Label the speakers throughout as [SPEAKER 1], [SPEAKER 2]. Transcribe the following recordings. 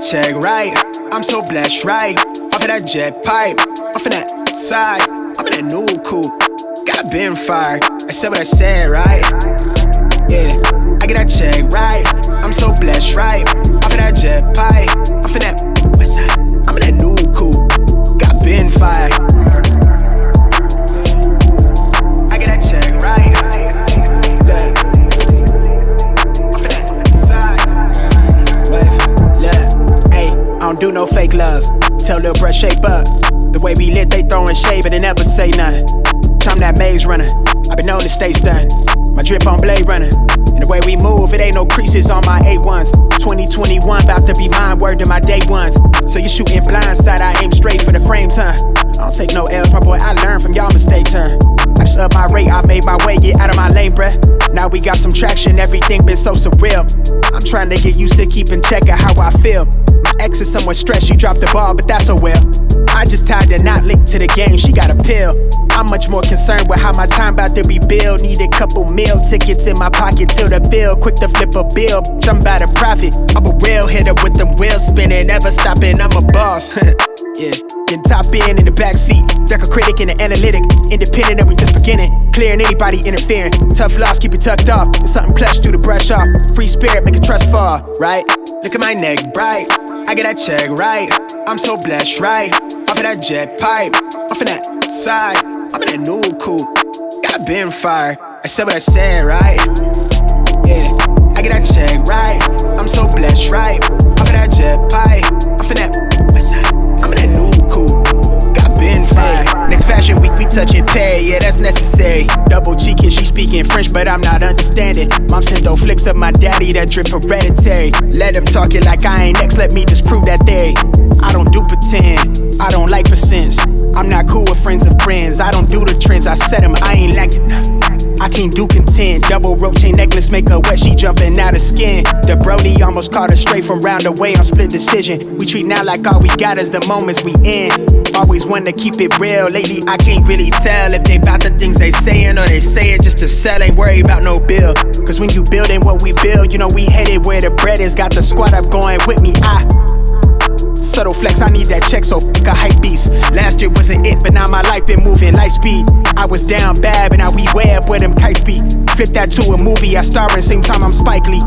[SPEAKER 1] that check right. I'm so blessed, right? Off of that jet pipe, off of that side. I'm in that new coupe. Got been fired. I said what I said, right? Yeah, I get that check right. I'm so blessed, right? Off of that jet pipe, off of that west side. I'm in that new coupe. Got been fired. Don't do no fake love. Tell Lil bruh shape up. The way we lit, they throwin' shade, but they never say nothing. I'm that maze runner. i been on the stage done. My drip on Blade Runner. And the way we move, it ain't no creases on my A1s. 2021, about to be mine, word to my day ones. So you shooting blindside, I aim straight for the frames, huh? I don't take no L's, my boy, I learn from y'all mistakes, huh? I just up my rate, I made my way, get out of my lane, bruh. Now we got some traction, everything been so surreal. I'm trying to get used to keeping check of how I feel. My ex is somewhat stressed, she dropped the ball, but that's oh well. I just tied the knot linked to the game, she got a pill. I'm much more concerned with how my time about to be billed. Need a couple meal tickets in my pocket till the bill. Quick to flip a bill, I'm about to profit. I'm a real hitter with them wheels spinning, never stopping, I'm a boss. yeah, getting top in in the backseat. Record critic and the analytic. Independent and we just beginning. Clearing anybody interfering. Tough loss, keep it tucked off. It's something plush, do the brush off. Free spirit, make a trust fall, right? Look at my neck bright. I get that check right. I'm so blessed, right? Off of that jet pipe, off of that side. I'm in that new coupe. Got been fired. I said what I said, right? Yeah, I get that check right. I'm so blessed, right?
[SPEAKER 2] Double cheeking, she speaking French, but I'm not understanding. Mom sent those flicks of my daddy that drip hereditary. Let him talk it like I ain't next, let me disprove that theory. I don't do pretend, I don't like percents. I'm not cool with friends of friends, I don't do the trends, I set them, I ain't it. I can't do content. Double rope chain necklace make her wet, she jumping out of skin. The Brody almost caught her straight from round away on split decision. We treat now like all we got is the moments we in. Always want to keep it real. Lately, I can't really tell if they bout the things they saying or they say it just to sell. Ain't worry about no bill. Cause when you building what we build, you know we headed where the bread is. Got the squad up going with me. I Subtle flex, I need that check, so fuck a hype beast. Last year wasn't it, but now my life been moving light speed. I was down bad, but now we way up where them kites be. Flip that to a movie, I star in same time I'm Spike Lee.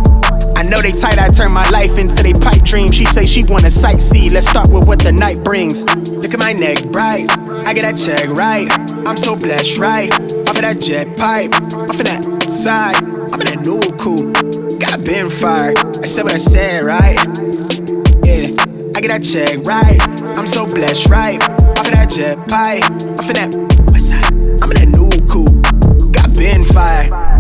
[SPEAKER 2] I know they tight, I turn my life into they pipe dream. She say she wanna sightsee, let's start with what the night brings. Look at my neck bright, I get that check right. I'm so blessed, right? Off of that jet pipe, off of that side, I'm in that new cool. Got been fired, I said what I said, right? Yeah. I get that check right. I'm so blessed, right? Off of that jet pipe, off of that side. I'm in that new coupe, got been fire.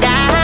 [SPEAKER 2] down.